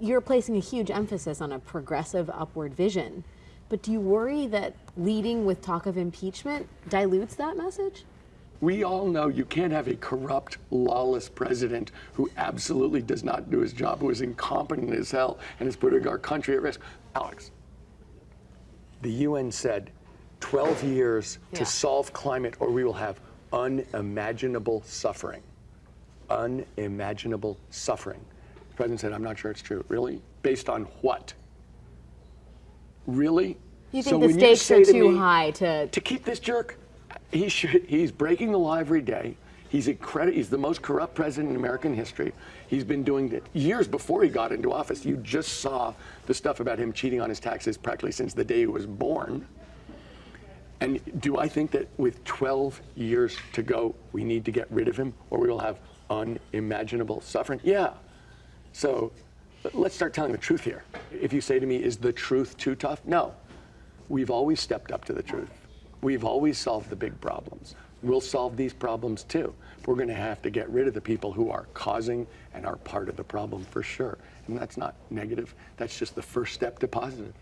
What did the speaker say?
You're placing a huge emphasis on a progressive upward vision. But do you worry that leading with talk of impeachment dilutes that message? We all know you can't have a corrupt, lawless president who absolutely does not do his job, who is incompetent as hell and is putting our country at risk. Alex, the UN said 12 years Yeah. to solve climate or we will have unimaginable suffering. Unimaginable suffering. The president said, I'm not sure it's true. Really? Based on what? Really? You So think the when stakes are too high to to keep this jerk, he should, he's breaking the law every day. He's incredible. He's the most corrupt president in American history. He's been doing it years before he got into office. You just saw the stuff about him cheating on his taxes practically since the day he was born. And do I think that with 12 years to go, we need to get rid of him or we will have unimaginable suffering? Yeah. So let's start telling the truth here. If you say to me, is the truth too tough? No. We've always stepped up to the truth. We've always solved the big problems. We'll solve these problems too. We're going to have to get rid of the people who are causing and are part of the problem for sure. And that's not negative. That's just the first step to positive.